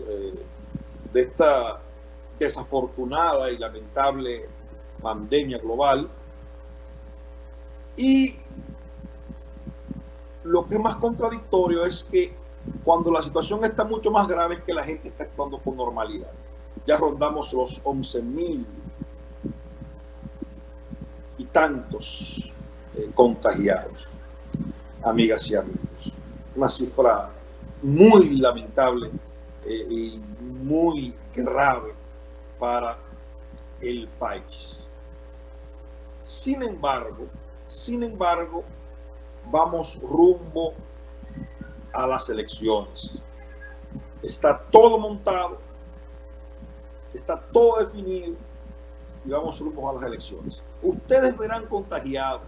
eh, de esta desafortunada y lamentable pandemia global. Y lo que es más contradictorio es que cuando la situación está mucho más grave es que la gente está actuando con normalidad. Ya rondamos los 11 mil y tantos eh, contagiados, amigas y amigos. Una cifra muy lamentable eh, muy grave para el país. Sin embargo, sin embargo, vamos rumbo a las elecciones. Está todo montado, está todo definido y vamos rumbo a las elecciones. Ustedes verán contagiados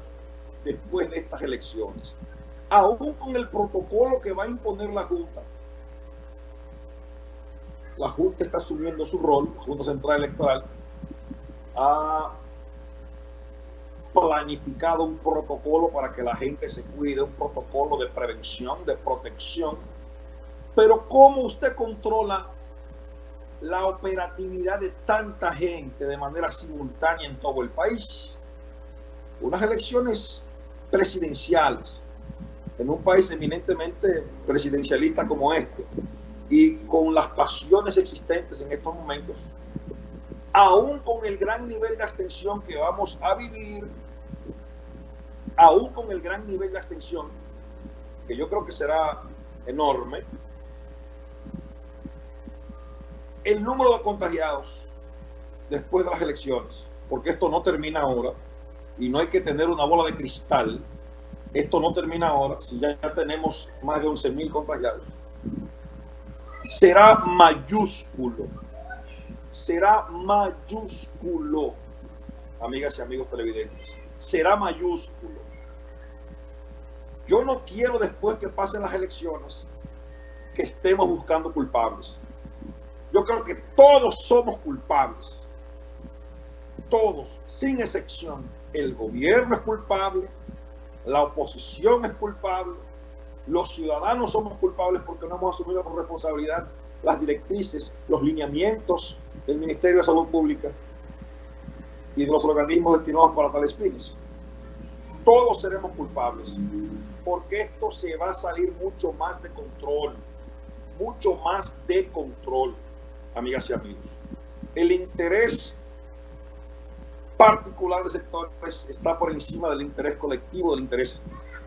después de estas elecciones, aún con el protocolo que va a imponer la Junta. La Junta está asumiendo su rol, Junta Central Electoral, ha planificado un protocolo para que la gente se cuide, un protocolo de prevención, de protección. Pero ¿cómo usted controla la operatividad de tanta gente de manera simultánea en todo el país? Unas elecciones presidenciales en un país eminentemente presidencialista como este y con las pasiones existentes en estos momentos, aún con el gran nivel de abstención que vamos a vivir aún con el gran nivel de abstención, que yo creo que será enorme, el número de contagiados después de las elecciones, porque esto no termina ahora, y no hay que tener una bola de cristal, esto no termina ahora, si ya tenemos más de 11 mil contagiados, será mayúsculo, será mayúsculo, amigas y amigos televidentes, será mayúsculo. Yo no quiero después que pasen las elecciones que estemos buscando culpables. Yo creo que todos somos culpables. Todos, sin excepción. El gobierno es culpable, la oposición es culpable, los ciudadanos somos culpables porque no hemos asumido con responsabilidad las directrices, los lineamientos del Ministerio de Salud Pública y de los organismos destinados para tales fines. Todos seremos culpables porque esto se va a salir mucho más de control, mucho más de control, amigas y amigos. El interés particular de sectores está por encima del interés colectivo, del interés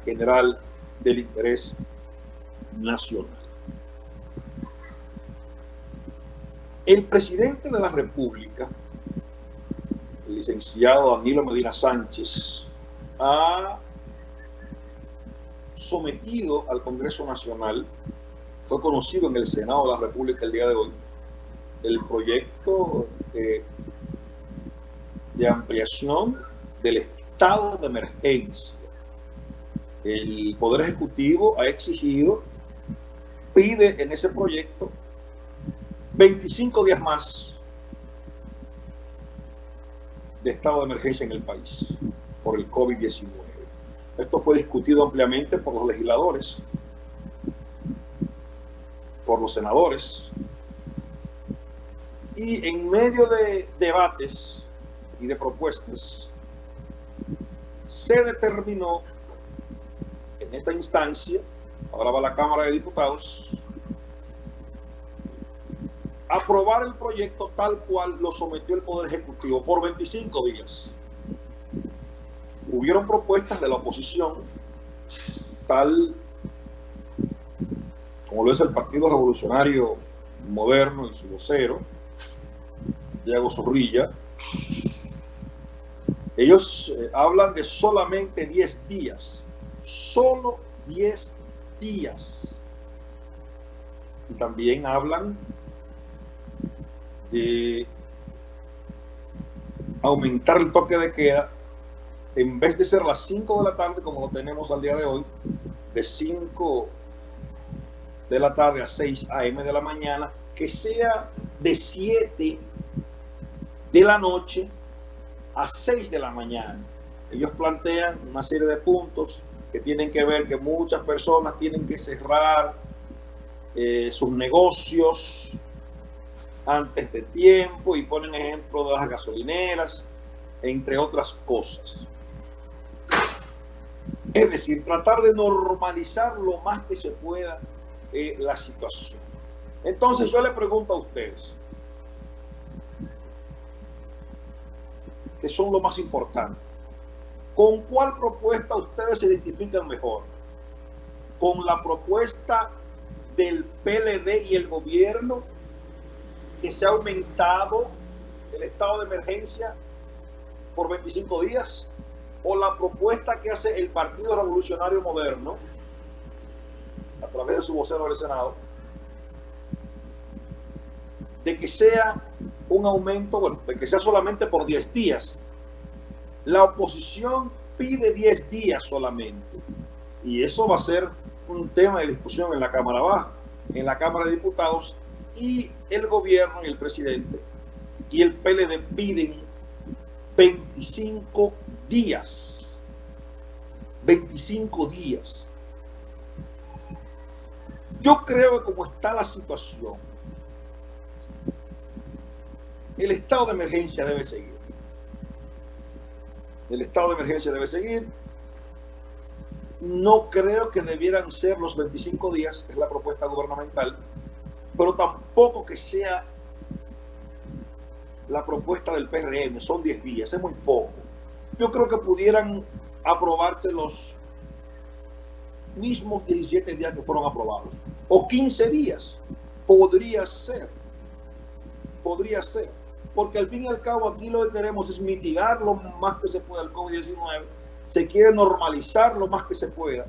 general, del interés nacional. El presidente de la República, el licenciado Danilo Medina Sánchez, ha sometido al Congreso Nacional, fue conocido en el Senado de la República el día de hoy, el proyecto de, de ampliación del estado de emergencia. El Poder Ejecutivo ha exigido, pide en ese proyecto 25 días más de estado de emergencia en el país por el COVID-19. Esto fue discutido ampliamente por los legisladores, por los senadores, y en medio de debates y de propuestas, se determinó en esta instancia, ahora va la Cámara de Diputados, aprobar el proyecto tal cual lo sometió el Poder Ejecutivo por 25 días hubieron propuestas de la oposición, tal como lo es el Partido Revolucionario Moderno y su vocero, Diego Zorrilla. Ellos eh, hablan de solamente 10 días, solo 10 días. Y también hablan de aumentar el toque de queda en vez de ser las 5 de la tarde como lo tenemos al día de hoy, de 5 de la tarde a 6 a.m. de la mañana, que sea de 7 de la noche a 6 de la mañana. Ellos plantean una serie de puntos que tienen que ver que muchas personas tienen que cerrar eh, sus negocios antes de tiempo y ponen ejemplo de las gasolineras, entre otras cosas. Es decir, tratar de normalizar lo más que se pueda eh, la situación. Entonces yo le pregunto a ustedes, que son lo más importante, ¿con cuál propuesta ustedes se identifican mejor? ¿Con la propuesta del PLD y el gobierno que se ha aumentado el estado de emergencia por 25 días? ¿O la propuesta que hace el Partido Revolucionario Moderno a través de su vocero del Senado de que sea un aumento, bueno, de que sea solamente por 10 días. La oposición pide 10 días solamente. Y eso va a ser un tema de discusión en la Cámara Baja, en la Cámara de Diputados, y el gobierno y el presidente y el PLD piden 25 días. 25 días. Yo creo que como está la situación, el estado de emergencia debe seguir. El estado de emergencia debe seguir. No creo que debieran ser los 25 días, es la propuesta gubernamental, pero tampoco que sea la propuesta del PRM, son 10 días, es muy poco. Yo creo que pudieran aprobarse los mismos 17 días que fueron aprobados, o 15 días, podría ser, podría ser porque al fin y al cabo aquí lo que queremos es mitigar lo más que se pueda el COVID-19, se quiere normalizar lo más que se pueda